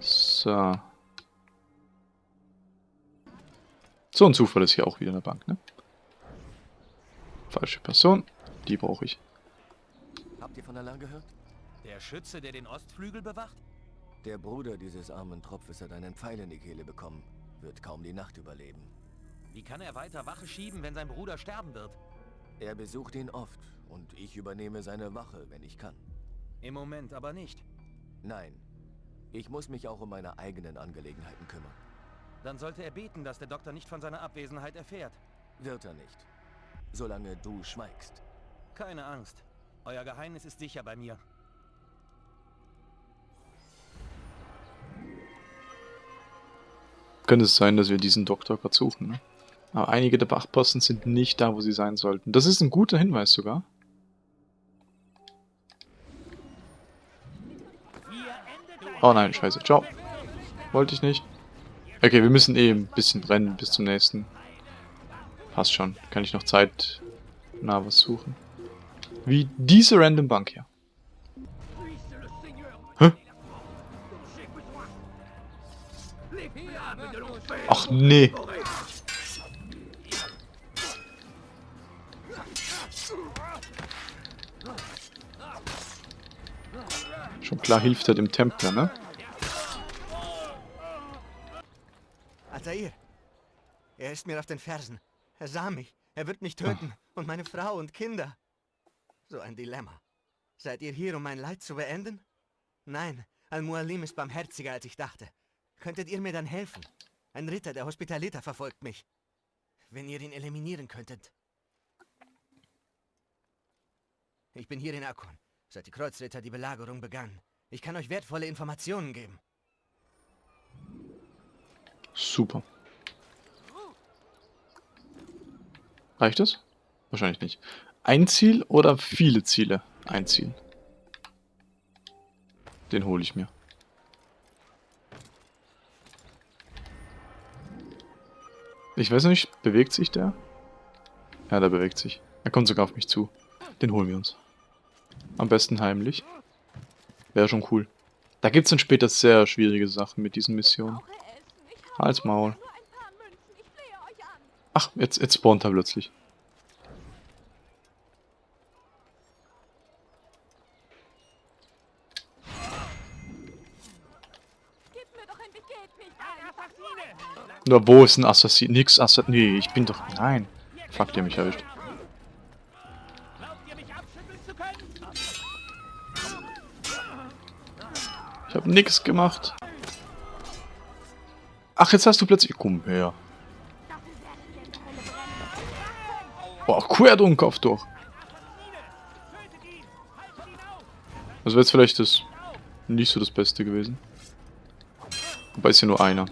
So. So ein Zufall ist hier auch wieder eine Bank, ne? Falsche Person. Die brauche ich. Habt ihr von Alarm gehört? Der Schütze, der den Ostflügel bewacht? Der Bruder dieses armen Tropfes hat einen Pfeil in die Kehle bekommen. Wird kaum die Nacht überleben. Wie kann er weiter Wache schieben, wenn sein Bruder sterben wird? Er besucht ihn oft und ich übernehme seine Wache, wenn ich kann. Im Moment aber nicht. Nein. Ich muss mich auch um meine eigenen Angelegenheiten kümmern. Dann sollte er beten, dass der Doktor nicht von seiner Abwesenheit erfährt. Wird er nicht. Solange du schweigst. Keine Angst. Euer Geheimnis ist sicher bei mir. könnte es sein, dass wir diesen Doktor gerade suchen. Ne? Aber einige der Wachposten sind nicht da, wo sie sein sollten. Das ist ein guter Hinweis sogar. Oh nein, scheiße. Ciao. Wollte ich nicht. Okay, wir müssen eh ein bisschen rennen bis zum nächsten. Passt schon. Kann ich noch Zeit... Na, was suchen? Wie diese Random Bank hier. Ach nee. Schon klar hilft er dem Templer, ne? Altair, er ist mir auf den Fersen. Er sah mich. Er wird mich töten. Und meine Frau und Kinder. So ein Dilemma. Seid ihr hier, um mein Leid zu beenden? Nein, Al-Mualim ist barmherziger, als ich dachte. Könntet ihr mir dann helfen? Ein Ritter der Hospitaliter verfolgt mich. Wenn ihr ihn eliminieren könntet. Ich bin hier in Akon, seit die Kreuzritter die Belagerung begannen. Ich kann euch wertvolle Informationen geben. Super. Reicht das? Wahrscheinlich nicht. Ein Ziel oder viele Ziele? Ein Ziel. Den hole ich mir. Ich weiß nicht, bewegt sich der? Ja, der bewegt sich. Er kommt sogar auf mich zu. Den holen wir uns. Am besten heimlich. Wäre schon cool. Da gibt es dann später sehr schwierige Sachen mit diesen Missionen. Als Maul. Ach, jetzt, jetzt spawnt er plötzlich. Nur wo ist ein Assassin? Nix Assassin. Nee, ich bin doch. Nein. Fuck, der mich erwischt. Ich hab nix gemacht. Ach, jetzt hast du plötzlich... Komm her. Boah, quer den Kopf durch. Das wäre jetzt vielleicht das nicht so das Beste gewesen. Wobei ist ja nur einer.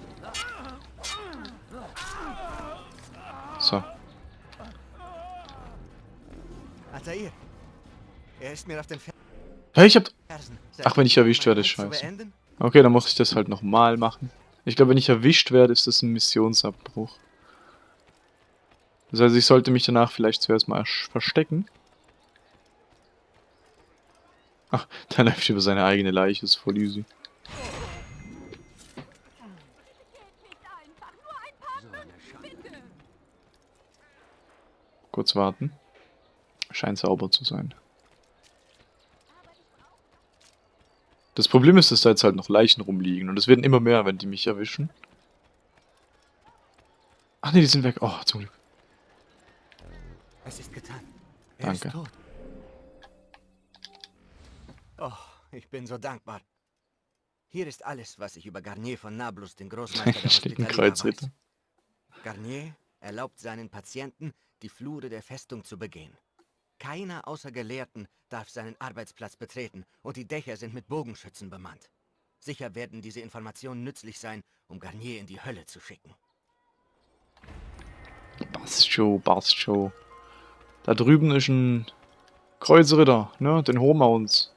Ist mir auf den Fer Hey, ich hab... Ach, wenn ich erwischt werde, ist scheiße. Okay, dann muss ich das halt nochmal machen. Ich glaube, wenn ich erwischt werde, ist das ein Missionsabbruch. Das heißt, ich sollte mich danach vielleicht zuerst mal verstecken. Ach, der läuft über seine eigene Leiche, ist voll easy. Kurz warten. Scheint sauber zu sein. Das Problem ist, dass da jetzt halt noch Leichen rumliegen und es werden immer mehr, wenn die mich erwischen. Ach ne, die sind weg. Oh, zum Glück. Es ist getan. Er Danke. Ist tot. Oh, ich bin so dankbar. Hier ist alles, was ich über Garnier von Nablus, den Großmeister der weiß. Garnier erlaubt seinen Patienten, die Flure der Festung zu begehen. Keiner außer Gelehrten darf seinen Arbeitsplatz betreten und die Dächer sind mit Bogenschützen bemannt. Sicher werden diese Informationen nützlich sein, um Garnier in die Hölle zu schicken. Bastjo, Bastjo. Da drüben ist ein Kreuzritter, ne? Den holen uns.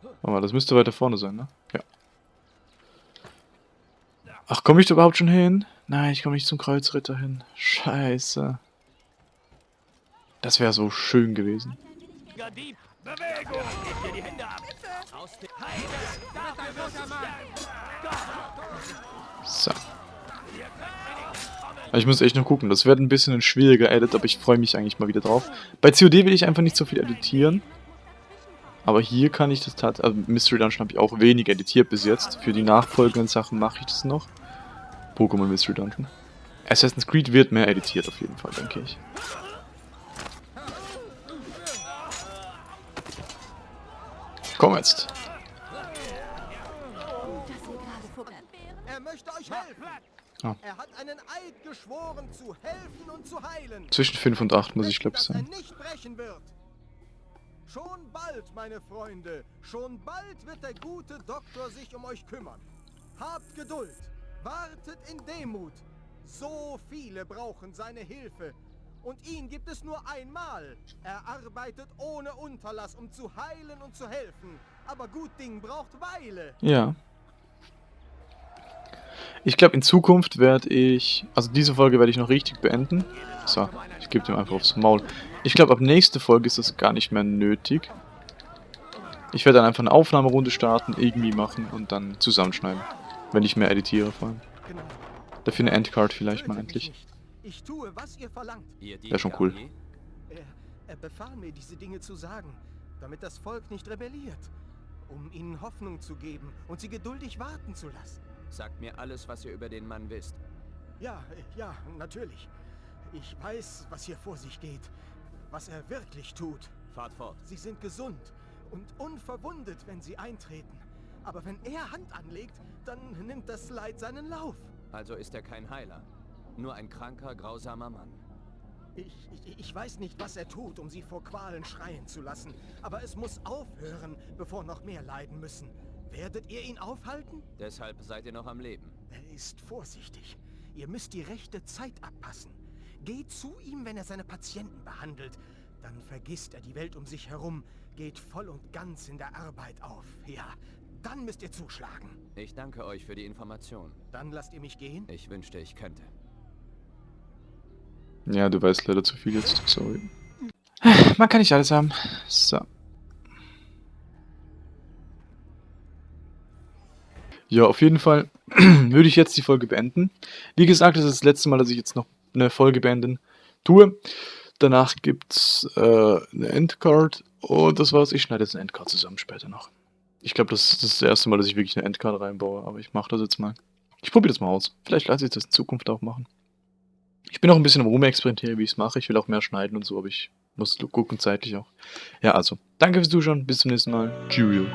Warte mal, das müsste weiter vorne sein, ne? Ja. Ach, komme ich da überhaupt schon hin? Nein, ich komme nicht zum Kreuzritter hin. Scheiße. Das wäre so schön gewesen. So. Ich muss echt noch gucken. Das wird ein bisschen ein schwieriger Edit, aber ich freue mich eigentlich mal wieder drauf. Bei COD will ich einfach nicht so viel editieren. Aber hier kann ich das tatsächlich... Also Mystery Dungeon habe ich auch wenig editiert bis jetzt. Für die nachfolgenden Sachen mache ich das noch. Pokémon Mystery Dungeon. Assassin's Creed wird mehr editiert auf jeden Fall, denke ich. Komm jetzt. Er möchte euch helfen. Ah. Er hat einen Eid geschworen, zu helfen und zu heilen. Zwischen 5 und 8 muss ich glaube sein. nicht brechen wird. Schon bald, meine Freunde, schon bald wird der gute Doktor sich um euch kümmern. Habt Geduld, wartet in Demut. So viele brauchen seine Hilfe Und ihn gibt es nur einmal. Er arbeitet ohne Unterlass, um zu heilen und zu helfen. Aber gut Ding braucht Weile. Ja. Ich glaube, in Zukunft werde ich... Also diese Folge werde ich noch richtig beenden. So, ich gebe dem einfach aufs Maul. Ich glaube, ab nächste Folge ist das gar nicht mehr nötig. Ich werde dann einfach eine Aufnahmerunde starten, irgendwie machen und dann zusammenschneiden. Wenn ich mehr editiere vor allem. Dafür eine Endcard vielleicht mal endlich. Ich tue, was ihr verlangt. Wäre schon cool. Er, er befahl mir, diese Dinge zu sagen, damit das Volk nicht rebelliert. Um ihnen Hoffnung zu geben und sie geduldig warten zu lassen. Sagt mir alles, was ihr über den Mann wisst. Ja, ja, natürlich. Ich weiß, was hier vor sich geht. Was er wirklich tut. Fahrt fort. Sie sind gesund und unverwundet, wenn sie eintreten. Aber wenn er Hand anlegt, dann nimmt das Leid seinen Lauf. Also ist er kein Heiler. Nur ein kranker, grausamer Mann. Ich, ich, ich, weiß nicht, was er tut, um sie vor Qualen schreien zu lassen. Aber es muss aufhören, bevor noch mehr leiden müssen. Werdet ihr ihn aufhalten? Deshalb seid ihr noch am Leben. Er ist vorsichtig. Ihr müsst die rechte Zeit abpassen. Geht zu ihm, wenn er seine Patienten behandelt. Dann vergisst er die Welt um sich herum, geht voll und ganz in der Arbeit auf. Ja, dann müsst ihr zuschlagen. Ich danke euch für die Information. Dann lasst ihr mich gehen? Ich wünschte, ich könnte. Ja, du weißt leider zu viel jetzt. Sorry. Man kann nicht alles haben. So. Ja, auf jeden Fall würde ich jetzt die Folge beenden. Wie gesagt, das ist das letzte Mal, dass ich jetzt noch eine Folge beenden tue. Danach gibt's äh, eine Endcard und das war's. Ich schneide jetzt eine Endcard zusammen später noch. Ich glaube, das, das, ist das erste Mal, dass ich wirklich eine Endcard reinbaue, aber ich mache das jetzt mal. Ich probiere das mal aus. Vielleicht lasse ich das in Zukunft auch machen. Ich bin auch ein bisschen Rumexperimentieren, wie ich es mache. Ich will auch mehr schneiden und so, aber ich muss gucken zeitlich auch. Ja, also, danke fürs Zuschauen. Bis zum nächsten Mal. Cheerio.